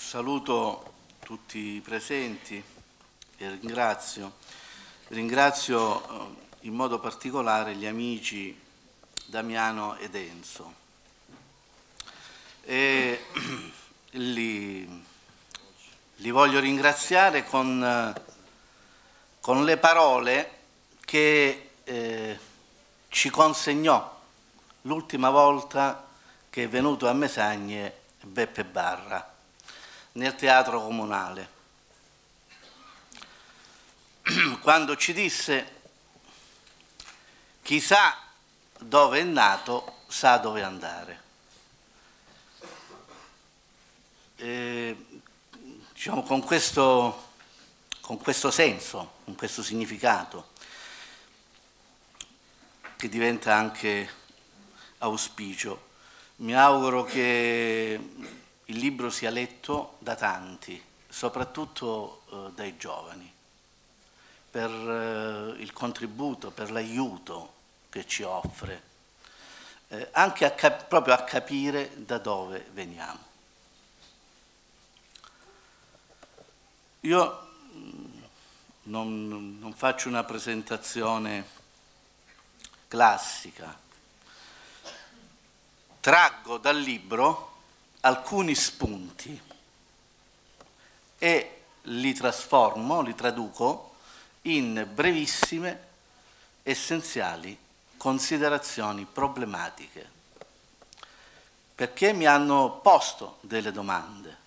saluto tutti i presenti e ringrazio, ringrazio eh, in modo particolare gli amici Damiano ed Enzo. E li, li voglio ringraziare con, con le parole che eh, ci consegnò l'ultima volta che è venuto a Mesagne Beppe Barra nel teatro comunale quando ci disse chi sa dove è nato sa dove andare. E, diciamo, con, questo, con questo senso, con questo significato, che diventa anche auspicio, mi auguro che il libro sia letto da tanti, soprattutto eh, dai giovani per eh, il contributo, per l'aiuto che ci offre, eh, anche a proprio a capire da dove veniamo. Io mm, non, non faccio una presentazione classica, traggo dal libro alcuni spunti e li trasformo, li traduco in brevissime, essenziali considerazioni problematiche, perché mi hanno posto delle domande.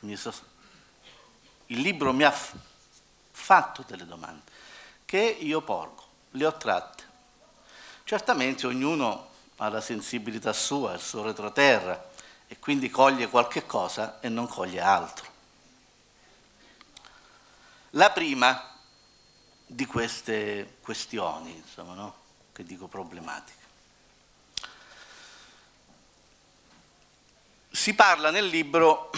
Il libro mi ha fatto delle domande che io porgo, le ho tratte. Certamente ognuno ha la sensibilità sua, il suo retroterra, e quindi coglie qualche cosa e non coglie altro. La prima di queste questioni, insomma, no? che dico problematiche. Si parla nel libro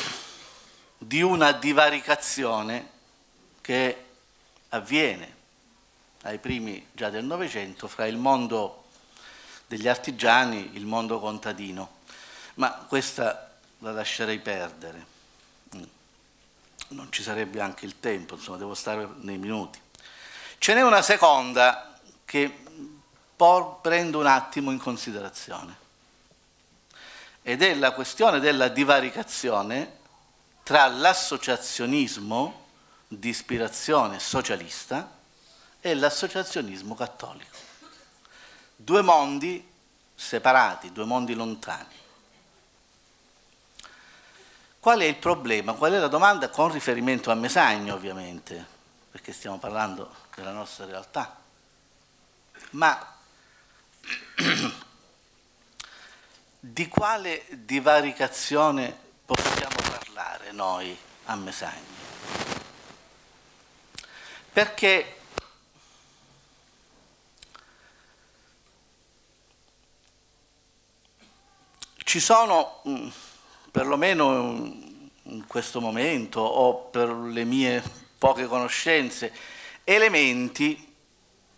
di una divaricazione che avviene ai primi già del Novecento fra il mondo degli artigiani e il mondo contadino, ma questa la lascerei perdere, non ci sarebbe anche il tempo, insomma devo stare nei minuti. Ce n'è una seconda che prendo un attimo in considerazione ed è la questione della divaricazione tra l'associazionismo di ispirazione socialista e l'associazionismo cattolico. Due mondi separati, due mondi lontani. Qual è il problema? Qual è la domanda con riferimento a Mesagno ovviamente, perché stiamo parlando della nostra realtà, ma di quale divaricazione possiamo parlare noi a Mesagni? Perché ci sono, mm, perlomeno in questo momento o per le mie poche conoscenze, elementi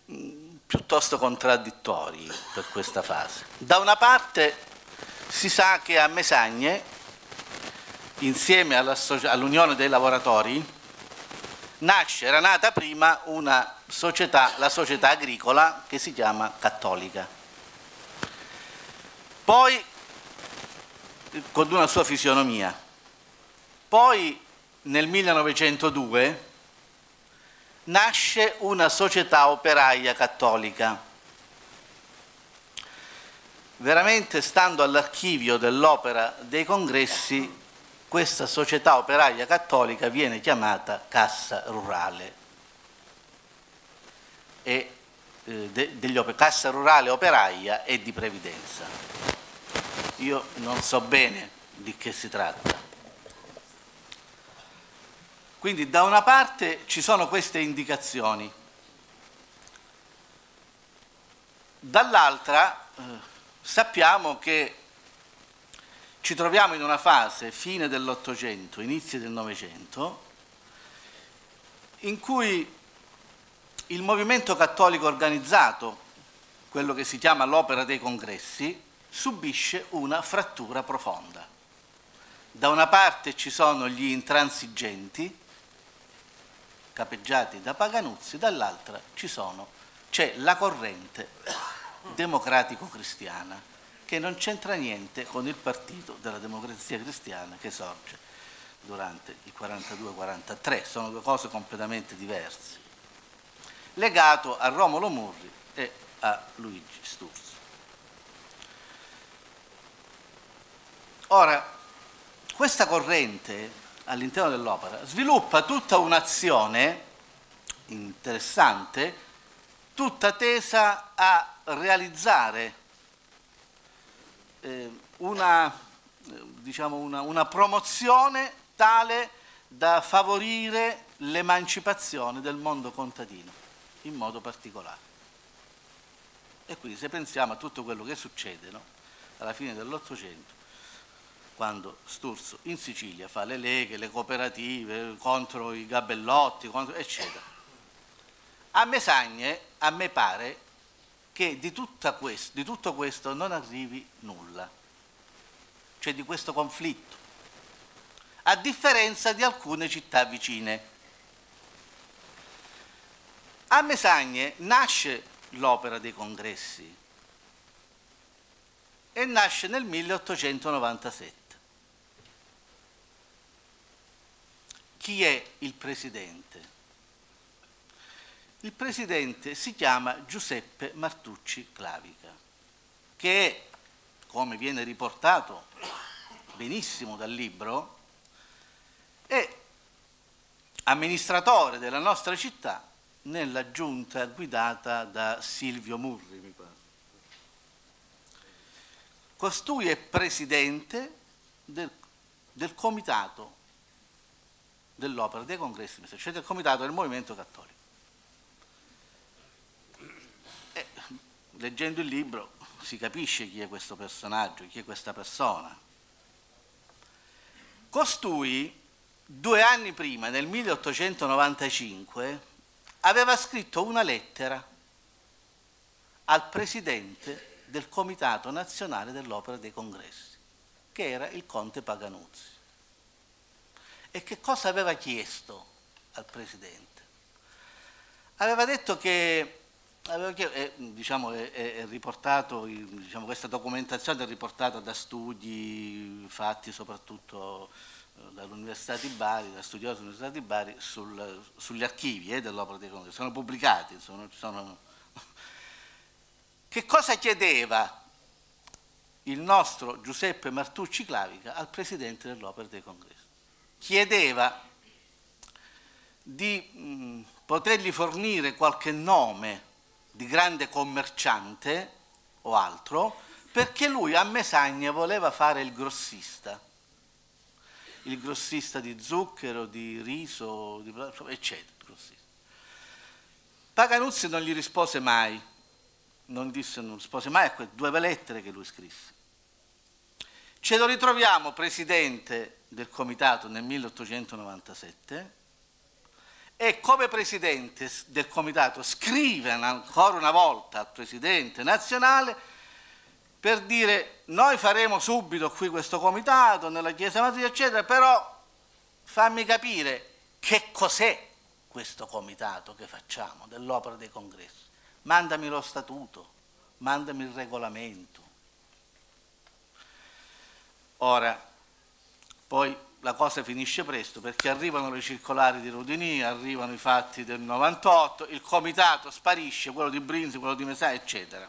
mm, piuttosto contraddittori per questa fase. Da una parte si sa che a Mesagne, insieme all'Unione dei Lavoratori, nasce, era nata prima una società, la società agricola che si chiama Cattolica. Poi, con una sua fisionomia, poi nel 1902 nasce una società operaia cattolica. Veramente stando all'archivio dell'opera dei congressi, questa società operaia cattolica viene chiamata Cassa Rurale. E, eh, de, degli, Cassa Rurale Operaia e di Previdenza. Io non so bene di che si tratta. Quindi da una parte ci sono queste indicazioni, dall'altra eh, sappiamo che ci troviamo in una fase, fine dell'Ottocento, inizi del Novecento, in cui il movimento cattolico organizzato, quello che si chiama l'opera dei congressi, subisce una frattura profonda. Da una parte ci sono gli intransigenti, capeggiati da Paganuzzi, dall'altra c'è la corrente democratico-cristiana che non c'entra niente con il partito della democrazia cristiana che sorge durante il 42-43, sono due cose completamente diverse, legato a Romolo Murri e a Luigi Sturzo. Ora, questa corrente all'interno dell'opera sviluppa tutta un'azione interessante, tutta tesa a realizzare eh, una, diciamo una, una promozione tale da favorire l'emancipazione del mondo contadino, in modo particolare. E quindi se pensiamo a tutto quello che succede no? alla fine dell'Ottocento, quando Sturzo in Sicilia fa le leghe, le cooperative contro i gabellotti, contro, eccetera. A Mesagne, a me pare che di, questo, di tutto questo non arrivi nulla, cioè di questo conflitto, a differenza di alcune città vicine. A Mesagne nasce l'opera dei congressi e nasce nel 1897. Chi è il presidente? Il presidente si chiama Giuseppe Martucci Clavica, che è, come viene riportato benissimo dal libro, è amministratore della nostra città nella giunta guidata da Silvio Murri, mi pare. Costui è presidente del, del comitato dell'opera dei congressi, cioè del comitato del movimento cattolico. E, leggendo il libro si capisce chi è questo personaggio, chi è questa persona. Costui, due anni prima, nel 1895, aveva scritto una lettera al presidente del Comitato Nazionale dell'Opera dei Congressi, che era il conte Paganuzzi. E che cosa aveva chiesto al Presidente? Aveva detto che, aveva chiesto, è, diciamo, è, è riportato, diciamo, questa documentazione è riportata da studi fatti soprattutto eh, dall'Università di Bari, da studiosi dell'Università di Bari, sul, sugli archivi eh, dell'opera dei congressi, sono pubblicati. Sono, sono... Che cosa chiedeva il nostro Giuseppe Martucci Clavica al Presidente dell'opera dei congressi? Chiedeva di mh, potergli fornire qualche nome di grande commerciante o altro, perché lui a Mesagna voleva fare il grossista, il grossista di zucchero, di riso, eccetera. Paganuzzi non gli rispose mai, non, disse, non rispose mai a quelle due lettere che lui scrisse. Ce lo ritroviamo presidente del comitato nel 1897 e come presidente del comitato scrive ancora una volta al presidente nazionale per dire noi faremo subito qui questo comitato nella Chiesa Matrice eccetera, però fammi capire che cos'è questo comitato che facciamo dell'opera dei congressi. Mandami lo statuto, mandami il regolamento, Ora, poi la cosa finisce presto perché arrivano le circolari di Rodini, arrivano i fatti del 98, il comitato sparisce, quello di Brinzi, quello di Mesà, eccetera.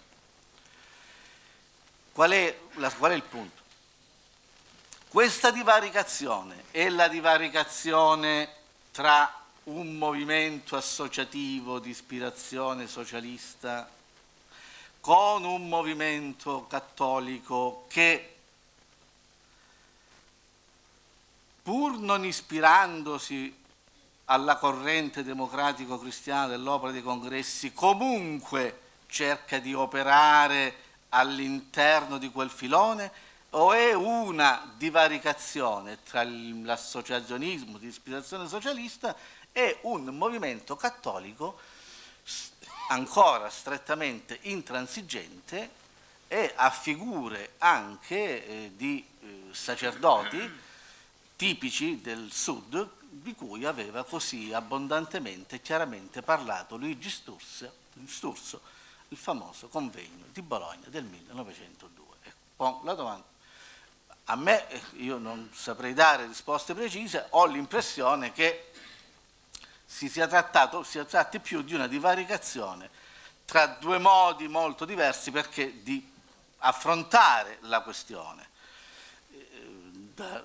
Qual è, la, qual è il punto? Questa divaricazione è la divaricazione tra un movimento associativo di ispirazione socialista con un movimento cattolico che pur non ispirandosi alla corrente democratico-cristiana dell'opera dei congressi, comunque cerca di operare all'interno di quel filone? O è una divaricazione tra l'associazionismo di ispirazione socialista e un movimento cattolico ancora strettamente intransigente e a figure anche eh, di eh, sacerdoti tipici del sud di cui aveva così abbondantemente e chiaramente parlato Luigi Sturzo, il famoso convegno di Bologna del 1902. E la domanda, a me, io non saprei dare risposte precise, ho l'impressione che si sia trattato, si tratti più di una divaricazione tra due modi molto diversi perché di affrontare la questione eh, da,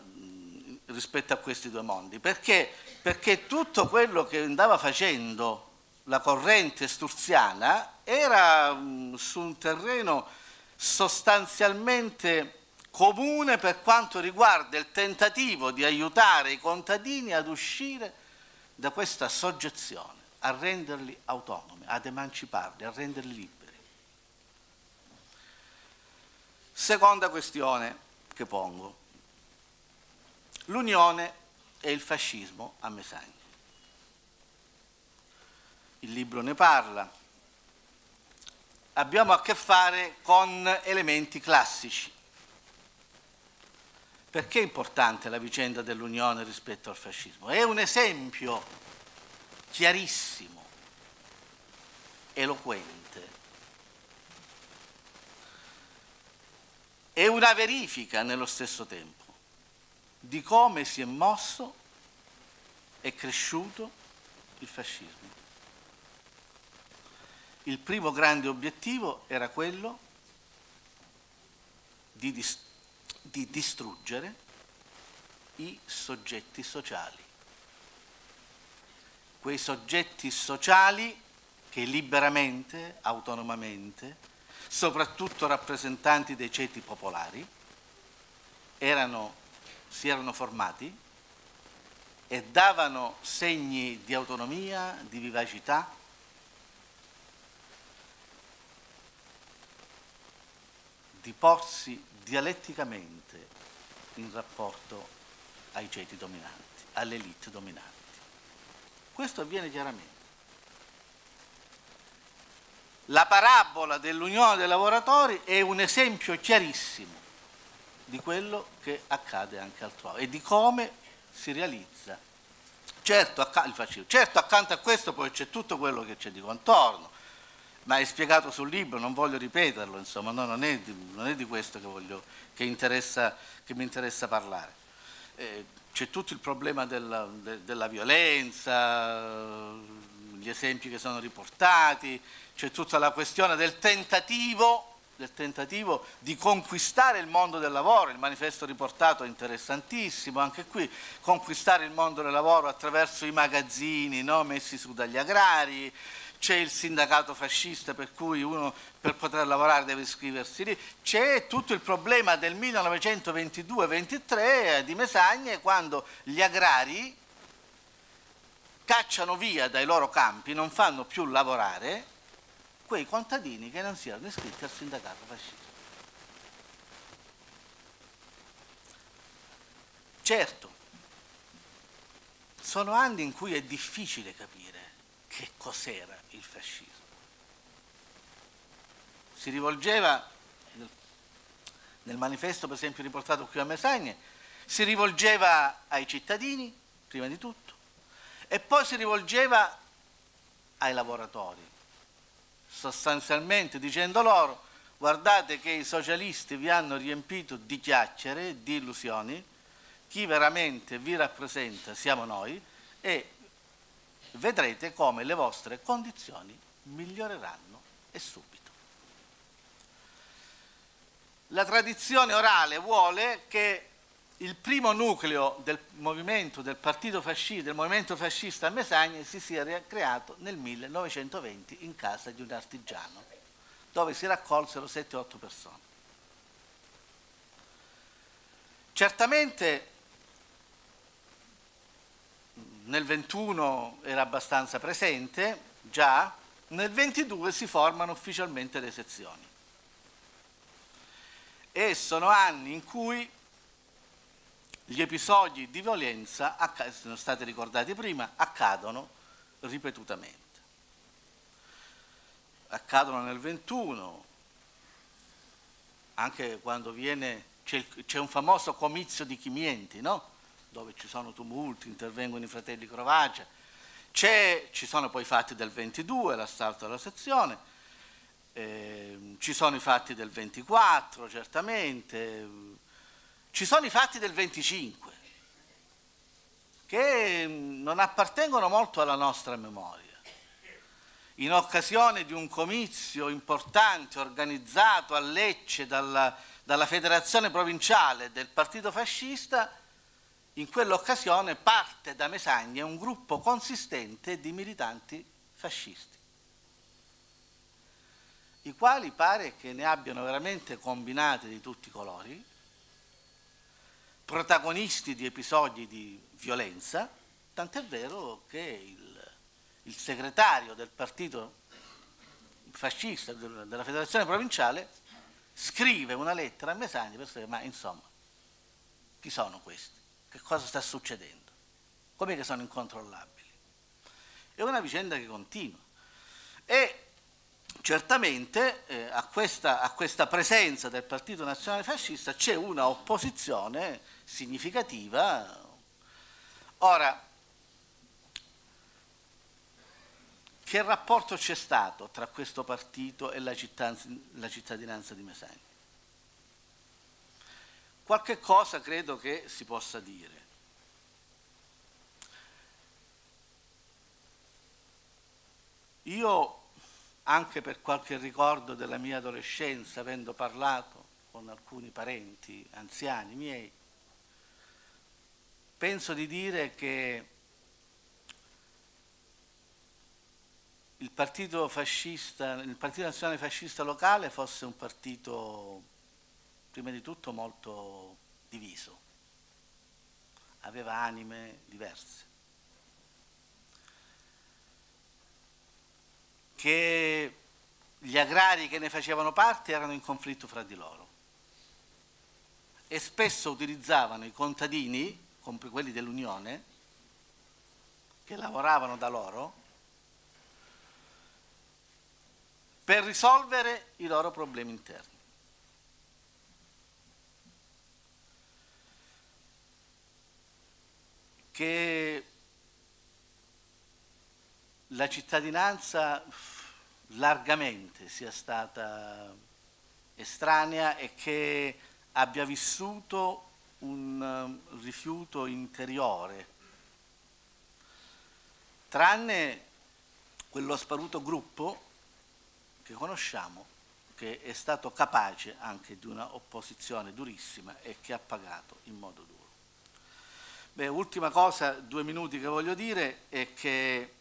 rispetto a questi due mondi, perché, perché tutto quello che andava facendo la corrente sturziana era su un terreno sostanzialmente comune per quanto riguarda il tentativo di aiutare i contadini ad uscire da questa soggezione, a renderli autonomi, ad emanciparli, a renderli liberi. Seconda questione che pongo l'unione e il fascismo a Mesagna. Il libro ne parla. Abbiamo a che fare con elementi classici. Perché è importante la vicenda dell'unione rispetto al fascismo? È un esempio chiarissimo, eloquente. È una verifica nello stesso tempo di come si è mosso e cresciuto il fascismo. Il primo grande obiettivo era quello di, dis di distruggere i soggetti sociali. Quei soggetti sociali che liberamente, autonomamente, soprattutto rappresentanti dei ceti popolari, erano si erano formati e davano segni di autonomia, di vivacità, di porsi dialetticamente in rapporto ai ceti dominanti, alle elite dominanti. Questo avviene chiaramente. La parabola dell'unione dei lavoratori è un esempio chiarissimo di quello che accade anche altrove e di come si realizza. Certo, acc certo accanto a questo poi c'è tutto quello che c'è di contorno, ma è spiegato sul libro, non voglio ripeterlo, insomma, no, non, è di, non, è di, questo che, voglio, che, interessa, che mi interessa parlare. Eh, c'è tutto il problema della, de, della violenza, gli esempi che sono riportati, c'è tutta la questione del tentativo del tentativo di conquistare il mondo del lavoro, il manifesto riportato è interessantissimo, anche qui conquistare il mondo del lavoro attraverso i magazzini no, messi su dagli agrari, c'è il sindacato fascista per cui uno per poter lavorare deve iscriversi lì, c'è tutto il problema del 1922-23 di Mesagne quando gli agrari cacciano via dai loro campi, non fanno più lavorare quei contadini che non si erano iscritti al sindacato fascista. Certo, sono anni in cui è difficile capire che cos'era il fascismo. Si rivolgeva, nel, manifesto per esempio riportato qui a Mesagne, si rivolgeva ai cittadini, prima di tutto, e poi si rivolgeva ai lavoratori, sostanzialmente dicendo loro guardate che i socialisti vi hanno riempito di chiacchiere, di illusioni, chi veramente vi rappresenta siamo noi e vedrete come le vostre condizioni miglioreranno e subito. La tradizione orale vuole che il primo nucleo del movimento del partito fascista, del movimento fascista a Mesagne si sia creato nel 1920 in casa di un artigiano, dove si raccolsero 7-8 persone. Certamente nel 21 era abbastanza presente, già, nel 22 si formano ufficialmente le sezioni. E sono anni in cui gli episodi di violenza, sono stati ricordati prima, accadono ripetutamente. Accadono nel 21, anche quando viene, c'è un famoso comizio di Chimienti, no? dove ci sono tumulti, intervengono i fratelli Crovacia, ci sono poi i fatti del 22, l'assalto alla sezione, eh, ci sono i fatti del 24 certamente, ci sono i fatti del 25 che non appartengono molto alla nostra memoria. In occasione di un comizio importante organizzato a Lecce dalla, dalla federazione provinciale del partito fascista, in quell'occasione parte da Mesagna un gruppo consistente di militanti fascisti, i quali pare che ne abbiano veramente combinate di tutti i colori, protagonisti di episodi di violenza, tant'è vero che il, il, segretario del partito fascista della federazione provinciale scrive una lettera a Mesagna per dire ma insomma chi sono questi? Che cosa sta succedendo? Com'è che sono incontrollabili? È una vicenda che continua. E certamente eh, a, questa, a, questa, presenza del Partito Nazionale Fascista c'è una opposizione significativa. Ora, che rapporto c'è stato tra questo partito e la, cittadinanza di Mesagna? Qualche cosa credo che si possa dire. Io, anche per qualche ricordo della mia adolescenza, avendo parlato con alcuni parenti anziani miei, penso di dire che il partito fascista, il partito nazionale fascista locale fosse un partito prima di tutto molto diviso, aveva anime diverse, che gli agrari che ne facevano parte erano in conflitto fra di loro. E spesso utilizzavano i contadini, quelli dell'Unione, che lavoravano da loro, per risolvere i loro problemi interni. che la cittadinanza largamente sia stata estranea e che abbia vissuto un um, rifiuto interiore, tranne quello sparuto gruppo che conosciamo, che è stato capace anche di una opposizione durissima e che ha pagato in modo duro. Beh, ultima cosa, due minuti che voglio dire, è che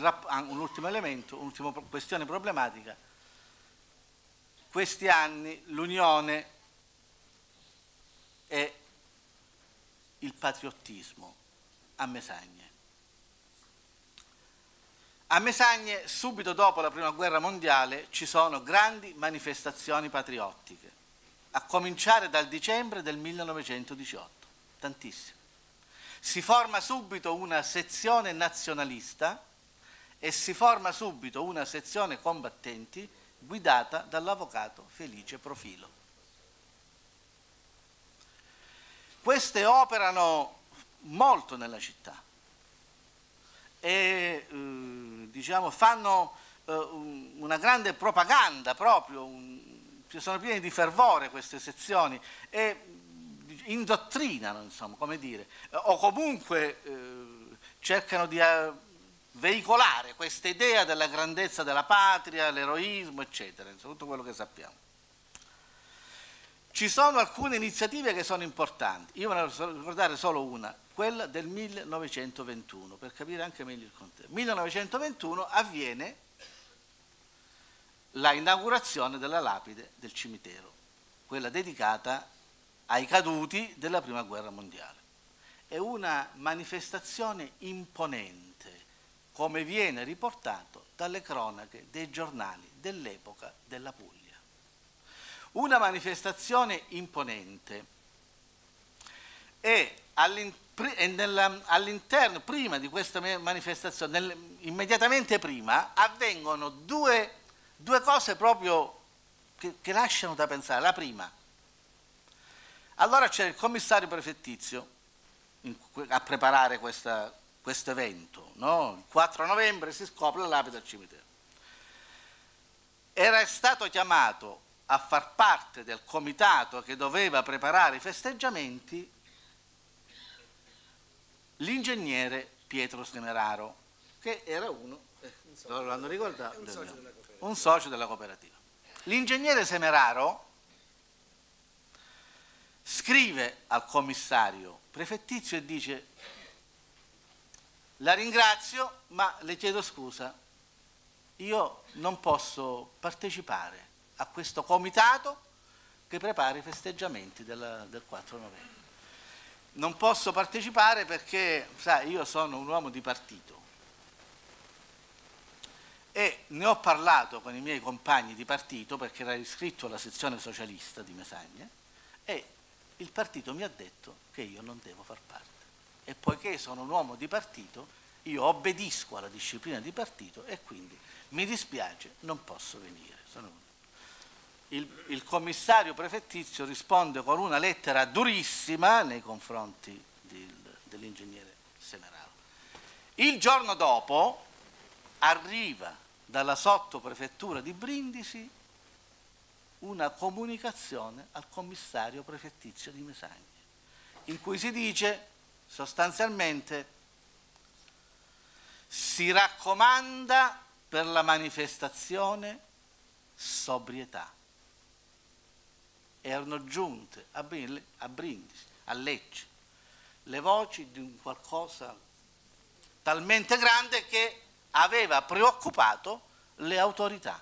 ah, un ultimo elemento, un'ultima questione problematica, questi anni l'unione è il patriottismo a Mesagne. A Mesagne, subito dopo la Prima Guerra Mondiale, ci sono grandi manifestazioni patriottiche, a cominciare dal dicembre del 1918, tantissime si forma subito una sezione nazionalista e si forma subito una sezione combattenti guidata dall'avvocato Felice Profilo. Queste operano molto nella città e eh, diciamo, fanno eh, una grande propaganda proprio, un, sono piene di fervore queste sezioni e indottrinano, insomma, come dire, o comunque eh, cercano di eh, veicolare questa idea della grandezza della patria, l'eroismo, eccetera, insomma, tutto quello che sappiamo. Ci sono alcune iniziative che sono importanti, io voglio ricordare solo una, quella del 1921, per capire anche meglio il contesto. 1921 avviene la inaugurazione della lapide del cimitero, quella dedicata ai caduti della Prima Guerra Mondiale. È una manifestazione imponente, come viene riportato dalle cronache dei giornali dell'epoca della Puglia. Una manifestazione imponente e all'interno, prima di questa manifestazione, immediatamente prima, avvengono due, due cose proprio che, che lasciano da pensare. La prima, allora c'è il commissario prefettizio a preparare questo evento. No? Il 4 novembre si scopre la al cimitero. Era stato chiamato a far parte del comitato che doveva preparare i festeggiamenti l'ingegnere Pietro Semeraro, che era uno, eh, l'hanno ricordato, un socio, un socio della cooperativa. L'ingegnere Semeraro scrive al commissario prefettizio e dice la ringrazio ma le chiedo scusa, io non posso partecipare a questo comitato che prepara i festeggiamenti del, del 4 novembre. Non posso partecipare perché, sai, io sono un uomo di partito e ne ho parlato con i miei compagni di partito perché era iscritto alla sezione socialista di Mesagna e il partito mi ha detto che io non devo far parte. E poiché sono un uomo di partito, io obbedisco alla disciplina di partito e quindi mi dispiace, non posso venire. Il, il, commissario prefettizio risponde con una lettera durissima nei confronti dell'ingegnere Semeraro. Il giorno dopo arriva dalla sottoprefettura di Brindisi una comunicazione al commissario prefettizio di Mesagna, in cui si dice sostanzialmente si raccomanda per la manifestazione sobrietà. Erano giunte a Brindisi, a Lecce, le voci di un qualcosa talmente grande che aveva preoccupato le autorità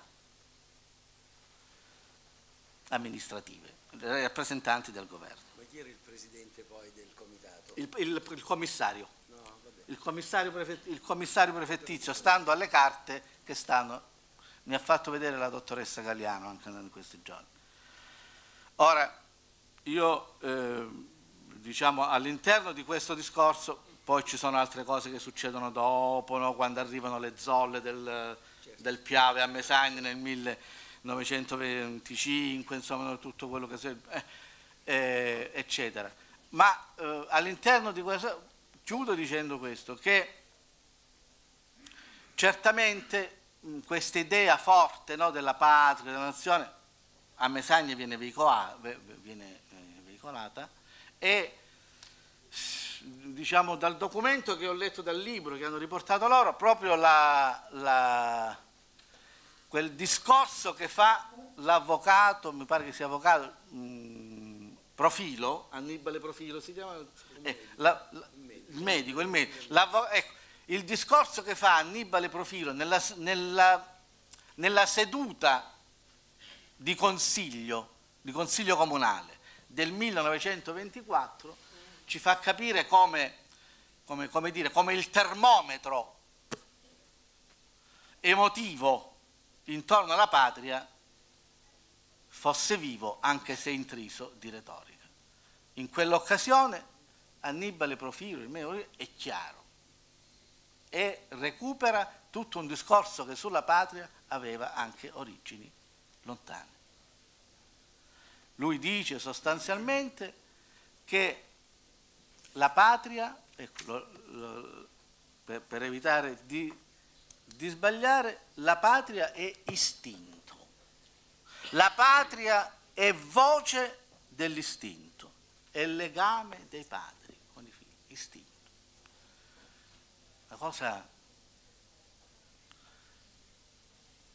amministrative, i rappresentanti del governo. Ma chi era il presidente poi del comitato? Il, il, il commissario. No, il, commissario il commissario prefettizio, stando alle carte che stanno, mi ha fatto vedere la dottoressa Galiano anche in questi giorni. Ora, io eh, diciamo all'interno di questo discorso poi ci sono altre cose che succedono dopo, no? quando arrivano le zolle del, certo. del Piave a Mesagna nel 1925, insomma tutto quello che serve, eh, eh, eccetera. Ma eh, all'interno di questo, chiudo dicendo questo, che certamente questa idea forte no, della patria, della nazione, a Mesagna viene, eh, veicolata e diciamo, dal documento che ho letto dal libro che hanno riportato loro, proprio la, la, quel discorso che fa l'avvocato, mi pare che sia avvocato, mh, mm, Profilo, Annibale Profilo si chiama? Eh, la, il medico, il medico. Ecco, il discorso che fa Annibale Profilo nella, nella, nella seduta di consiglio, di consiglio comunale del 1924 ci fa capire come, come, come, dire, come il termometro emotivo intorno alla patria fosse vivo anche se intriso di retorica. In quell'occasione Annibale Profilo è chiaro e recupera tutto un discorso che sulla patria aveva anche origini lontane. Lui dice sostanzialmente che la patria, ecco, lo, lo, per, per, evitare di, di sbagliare, la patria è istinto. La patria è voce dell'istinto, è legame dei padri con i figli, istinto. La cosa,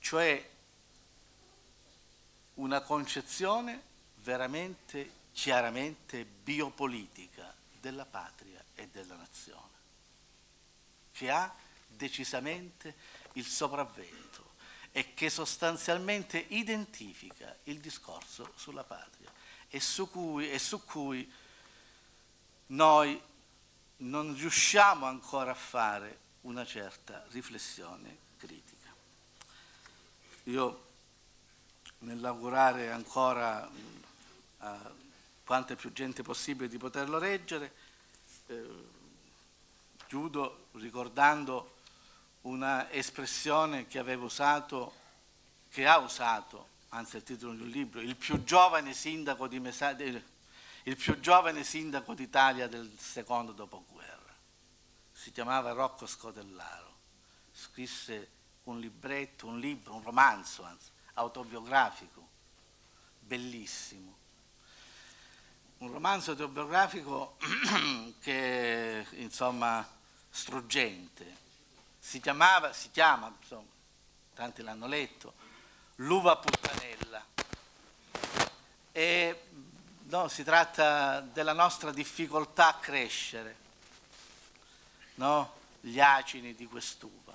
cioè una concezione veramente chiaramente biopolitica della patria e della nazione, che ha decisamente il sopravvento e che sostanzialmente identifica il discorso sulla patria e su cui, e su cui noi non riusciamo ancora a fare una certa riflessione critica. Io nell'augurare ancora a quanta più gente possibile di poterlo leggere. Eh, chiudo ricordando una espressione che avevo usato, che ha usato, anzi è il titolo di un libro, il più giovane sindaco di Mesagna, il più giovane sindaco d'Italia del secondo dopoguerra. Si chiamava Rocco Scotellaro. Scrisse un libretto, un libro, un romanzo anzi, autobiografico, bellissimo. Un romanzo autobiografico che, insomma, struggente. Si chiamava, si chiama, insomma, tanti l'hanno letto, L'uva puttanella. E no, si tratta della nostra difficoltà a crescere, no? gli acini di quest'uva,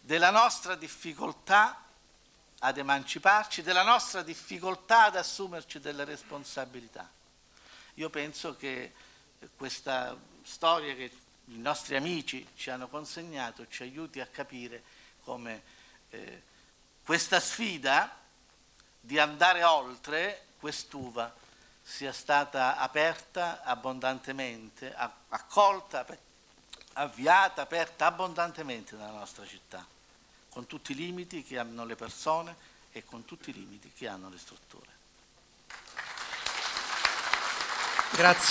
della nostra difficoltà ad emanciparci, della nostra difficoltà ad assumerci delle responsabilità. Io penso che questa storia che i nostri amici ci hanno consegnato ci aiuti a capire come eh, questa sfida di andare oltre quest'uva sia stata aperta abbondantemente, accolta, avviata, aperta abbondantemente nella nostra città, con tutti i limiti che hanno le persone e con tutti i limiti che hanno le strutture. Grazie.